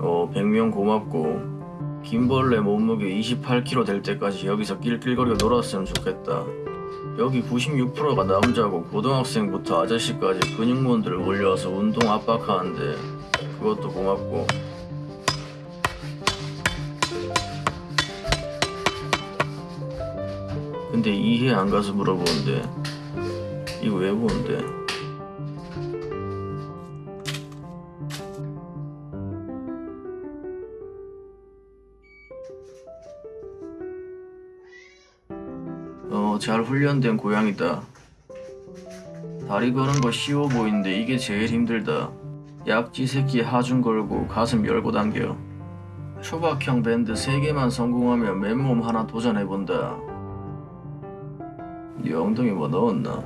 어 100명 고맙고 김벌레 몸무게 28kg 될 때까지 여기서 낄낄거리고 놀았으면 좋겠다 여기 96%가 남자고 고등학생부터 아저씨까지 근육몬들 몰려와서 운동 압박하는데 그것도 고맙고 근데 이해 안 가서 물어보는데 이거 왜 보는데? 어, 잘 훈련된 고양이다. 다리 거는 거 쉬워 보이는데 이게 제일 힘들다. 약지 새끼 하중 걸고 가슴 열고 당겨. 초박형 밴드 3개만 성공하면 맨몸 하나 도전해본다. 네 엉덩이 뭐 넣었나?